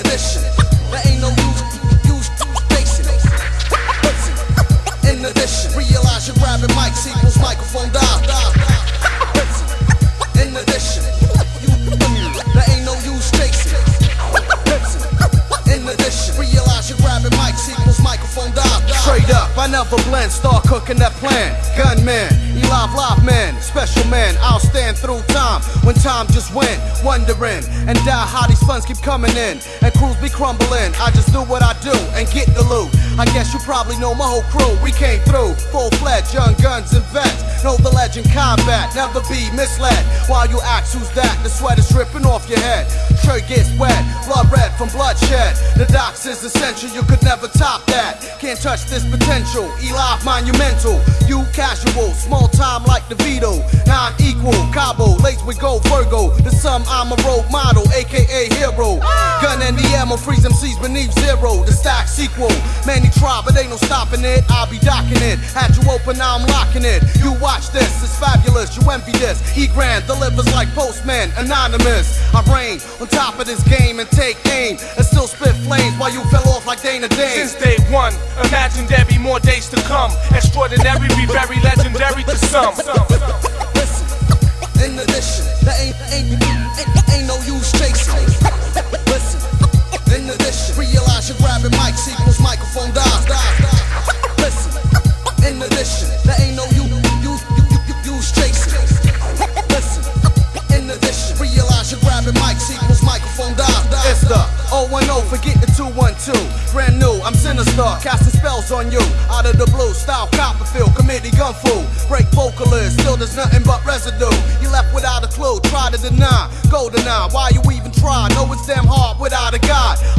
edition. Never blend, start cooking that plan. Gunman, Elive Live man, special man. I'll stand through time when time just went. Wondering and die how these funds keep coming in and crews be crumbling. I just do what I do and get the loot. I guess you probably know my whole crew. We came through full fledged, young guns and vets. Know the legend combat, never be misled. While you ask who's that, the sweat is dripping off your head. Shirt gets wet, blood red from bloodshed. The docs is essential, you could never top that. Can't touch this potential. Eli monumental, you casual, small time like the. Non equal, Cabo, laced with gold Virgo. The sum, I'm a road model, aka hero. Gun and the ammo, freeze MCs beneath zero. The stack sequel, many try, but ain't no stopping it. I'll be docking it. Had you open, now I'm locking it. You watch this, it's fabulous, you envy this. E Grand delivers like postman, anonymous. I reign on top of this game and take aim and still spit flames while you fell off like Dana Dane. Since day one, imagine there be more days to come. Extraordinary, be very legendary to some. Listen, in addition, there ain't, ain't, ain't, in addition, there ain't no you, you, you, you, use chasing. Listen, in addition, realize you're grabbing mics equals microphone dies. It's the 010, forget the 212. Brand new, I'm sinister, casting spells on you. Out of the blue, style Copperfield, committee gun fool. Break vocalist, still there's nothing but residue. You left without a clue, try to deny. Go deny, why you even try? Know it's damn hard without a guide.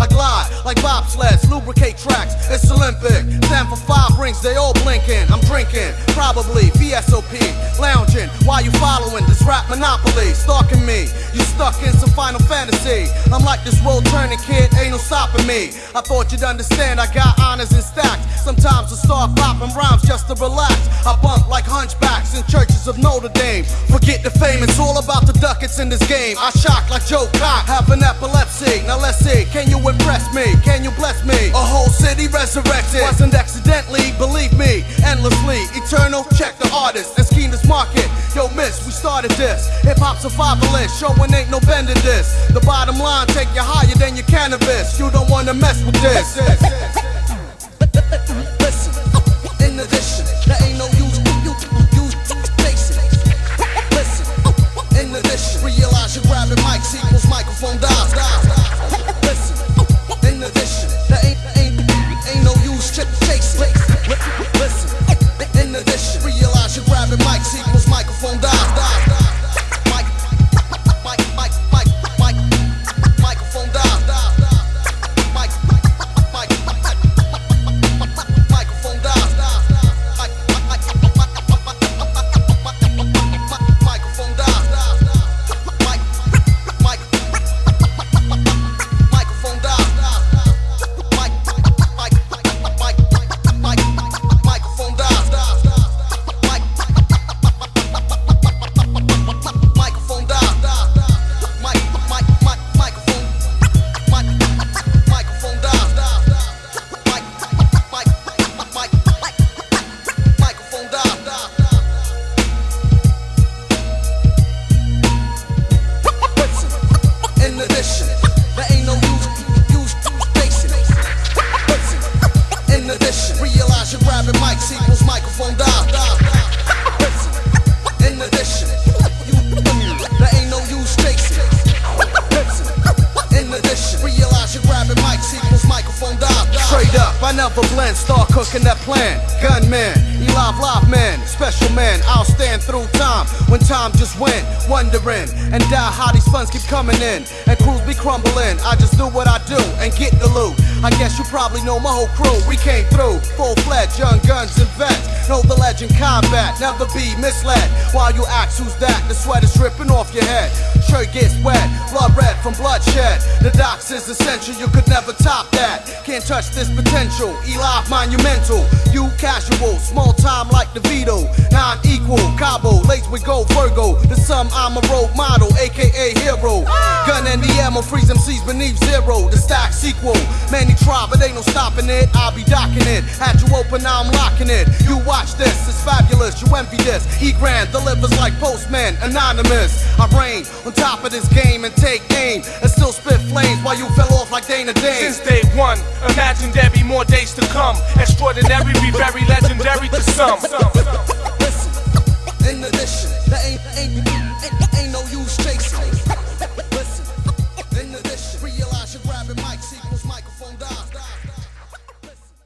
I glide like bobsleds, lubricate tracks. It's Olympic. Stand for five rings, they all blinking. I'm drinking, probably VSOP. Lounging, while you following this rap monopoly. Stalking me, you stuck in some final fantasy. I'm like this road turning kid, ain't no stopping me. I thought you'd understand, I got honors and stacks. Sometimes I start popping rhymes just to relax. I bump like hunchbacks in churches of Notre Dame. Forget the fame, it's all about the ducats in this game. I shock like Joe Cock, have an epilepsy. Now let's see, can you impress me? Can you bless me? A whole city resurrected. Wasn't accidentally, believe me, endlessly. Eternal, check the artist and scheme this market. Yo, miss, we started this. Hip hop survivalist, showing ain't no bending this. The bottom line, take you higher than your cannabis. You don't wanna mess with this. Listen, in addition, never blend, start cooking that plan. Gunman, Elive Live man, special man, I'll stand through time when time just went. Wondering and die how these funds keep coming in and crews be crumbling. I just do what I do and get the loot. I guess you probably know my whole crew. We came through full fledged, young guns and vets. Know the legend combat, never be misled. While you ask who's that, the sweat is dripping off your head. Shirt gets wet, blood red from bloodshed. The docs is essential, you could never top that. Can't touch this potential. Eli monumental, you casual, small time like DeVito. Non equal, Cabo, laced with gold Virgo. The sum, I'm a role model, aka hero. Gun and the ammo, freeze seas beneath zero. The stack sequel. Many try, but ain't no stopping it. I'll be docking it. Had you open, now I'm locking it. You watch this, it's fabulous. You envy this. E Grand delivers like postman, anonymous. I reign top of this game and take aim and still spit flames while you fell off like Dana Dane. Since day one, imagine there be more days to come. Extraordinary be very legendary to some. Listen, in addition, there ain't, ain't, ain't, ain't no use chasing.